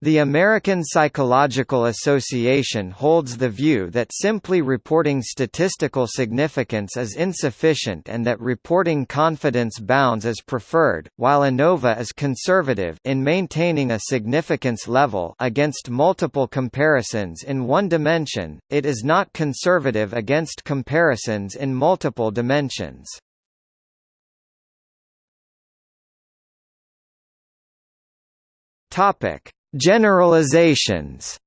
The American Psychological Association holds the view that simply reporting statistical significance is insufficient and that reporting confidence bounds is preferred, while ANOVA is conservative in maintaining a significance level against multiple comparisons in one dimension, it is not conservative against comparisons in multiple dimensions. Topic Generalizations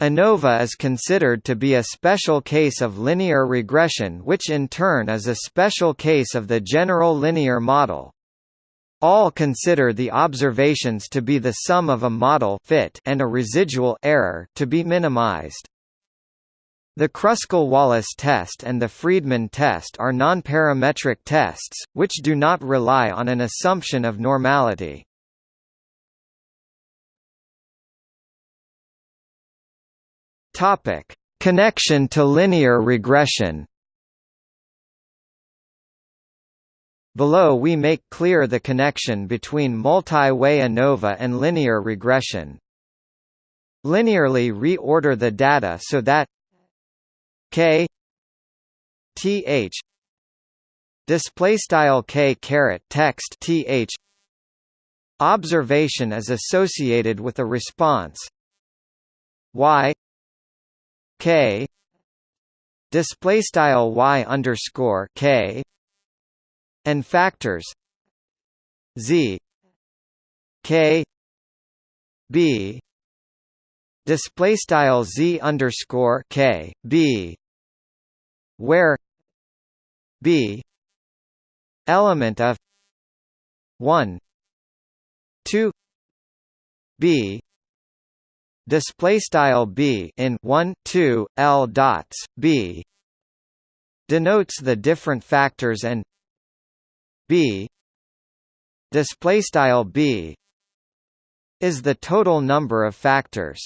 ANOVA is considered to be a special case of linear regression which in turn is a special case of the general linear model. All consider the observations to be the sum of a model fit and a residual error to be minimized. The Kruskal-Wallis test and the Friedman test are nonparametric tests, which do not rely on an assumption of normality. Connection to linear regression. Below we make clear the connection between multi-way ANOVA and linear regression. Linearly reorder the data so that k th display style k caret text th observation is associated with a response. Y k display style y underscore k and factors z k b display style z underscore k b. Where b element of 1 2 b display style b in 1 2 l dots b denotes the different factors and b display style b is the total number of factors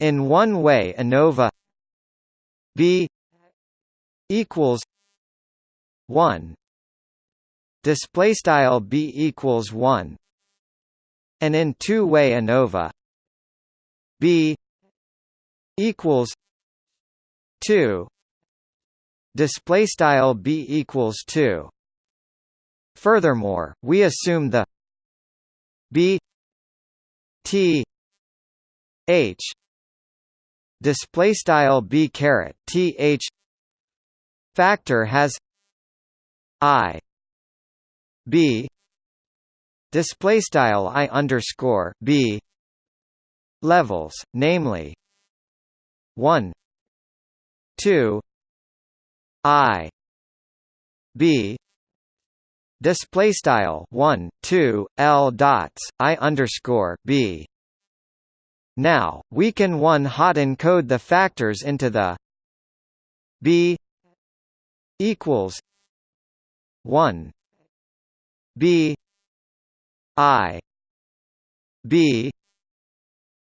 in one way ANOVA b equals 1 display style b equals 1 and in two-way ANOVA b equals 2 display style b equals 2 furthermore we assume the b t h display style b caret th factor has i b display style i underscore b levels, namely 1 2 i b display style 1 2 l dots i underscore b now we can one hot encode the factors into the b equals 1 b i b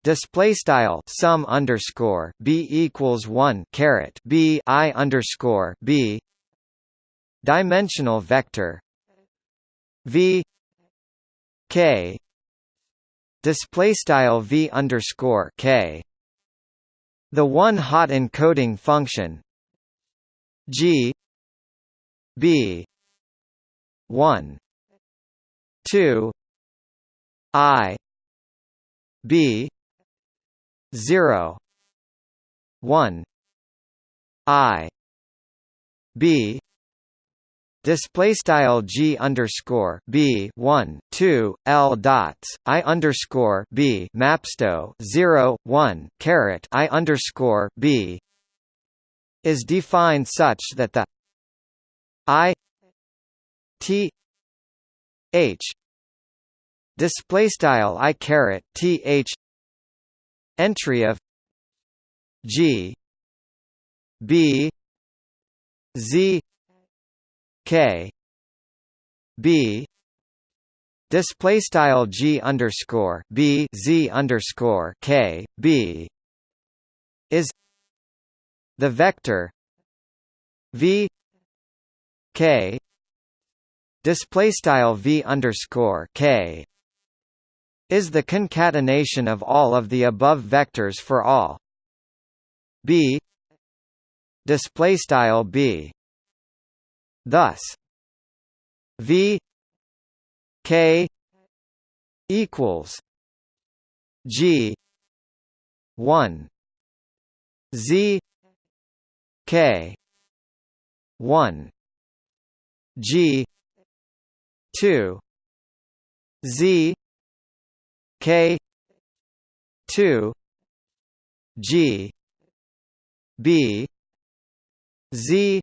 display style sum underscore b equals one caret b i underscore b dimensional vector v k display style v underscore k. The one hot encoding function g b 1 2 i b 0 1 i b display style g underscore b 1 2 l dots i underscore b mapsto 0 1 caret i underscore b is defined such that the i t h display style i caret th entry of G B Z K. B. Display style G underscore B Z underscore K B. Is the vector V K. Display style V underscore K. Is the concatenation of all of the above vectors for all. B. Display style b thus v k equals g 1 z k 1 g 2 z K two G B Z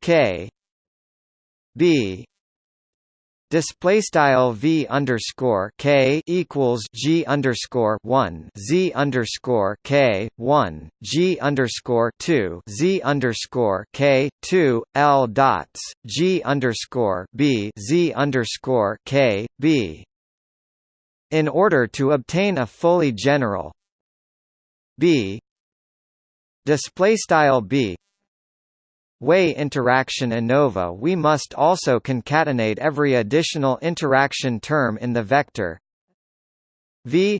K. B. Display style v underscore k equals g underscore one z underscore k one g underscore two z underscore k two l dots g underscore b z underscore k b. In order to obtain a fully general B display style B way interaction ANOVA we must also concatenate every additional interaction term in the vector v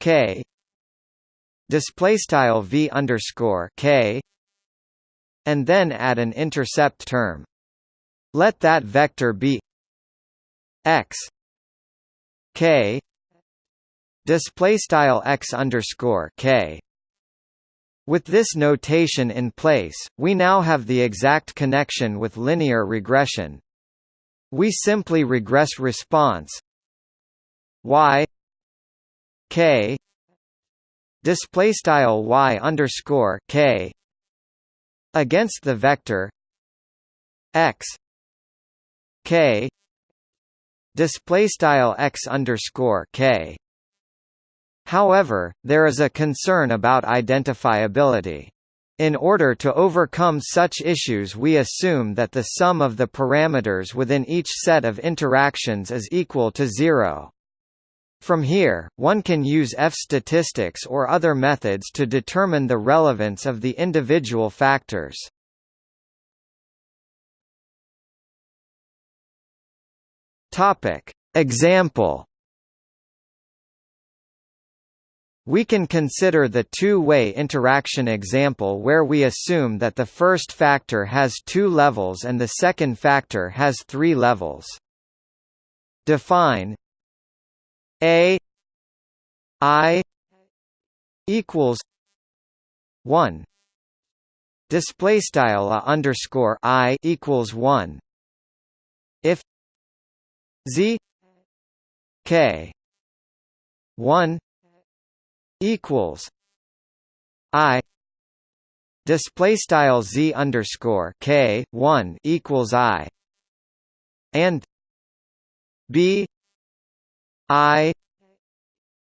k display style v underscore k and then add an intercept term. Let that vector be x k display style x underscore k with this notation in place, we now have the exact connection with linear regression. We simply regress response y k display style y underscore k against the vector x k display style x underscore k However, there is a concern about identifiability. In order to overcome such issues we assume that the sum of the parameters within each set of interactions is equal to zero. From here, one can use f-statistics or other methods to determine the relevance of the individual factors. Example We can consider the two-way interaction example where we assume that the first factor has two levels and the second factor has three levels. Define a i equals 1 display style a underscore i equals 1 if z k 1 equals I display style z underscore k one equals I and B I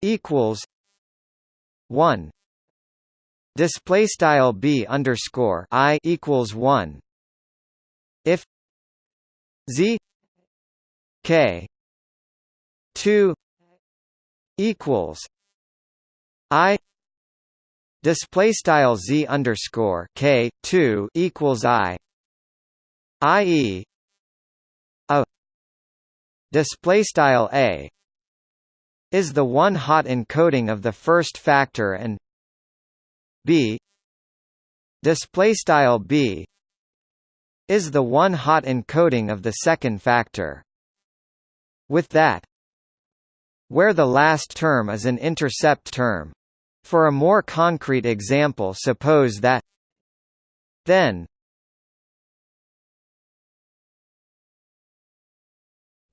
equals one display style B underscore I equals one if Z K two equals I display style z underscore k two equals I i.e. a display style a is the one hot encoding of the first factor and b display style b is the one hot encoding of the second factor with that where the last term is an intercept term for a more concrete example suppose that then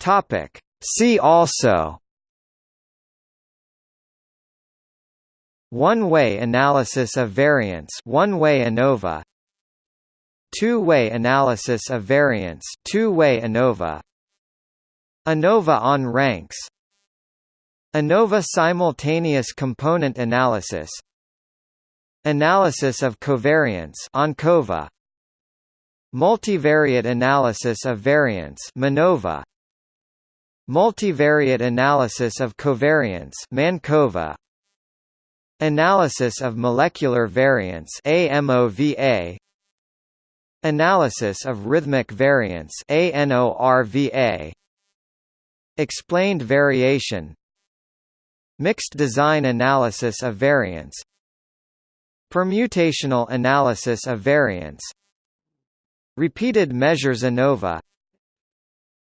Topic. See also One-way analysis of variance one-way ANOVA Two-way analysis of variance two-way ANOVA ANOVA on ranks ANOVA simultaneous component analysis Analysis of covariance ANCOVA Multivariate analysis of variance MANOVA Multivariate analysis of covariance MANCOVA Analysis of molecular variance AMOVA Analysis of rhythmic variance ANORVA Explained variation Mixed design analysis of variance Permutational analysis of variance Repeated measures ANOVA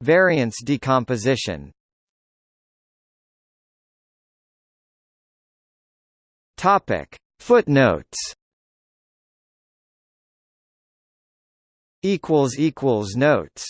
Variance decomposition. Topic. Footnotes. Equals equals notes